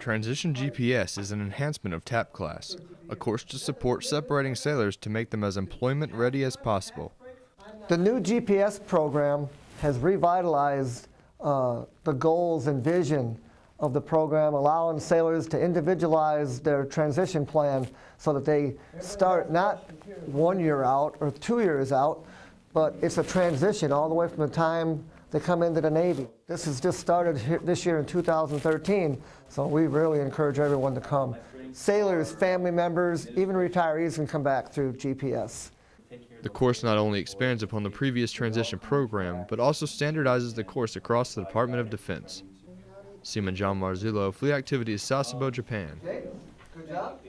Transition GPS is an enhancement of TAP class, a course to support separating sailors to make them as employment ready as possible. The new GPS program has revitalized uh, the goals and vision of the program, allowing sailors to individualize their transition plan so that they start not one year out or two years out, but it's a transition all the way from the time they come into the Navy. This has just started here, this year in 2013, so we really encourage everyone to come. Sailors, family members, even retirees can come back through GPS. The course not only expands upon the previous transition program, but also standardizes the course across the Department of Defense. Seaman John Marzullo, Fleet Activities, Sasebo, Japan. Good job.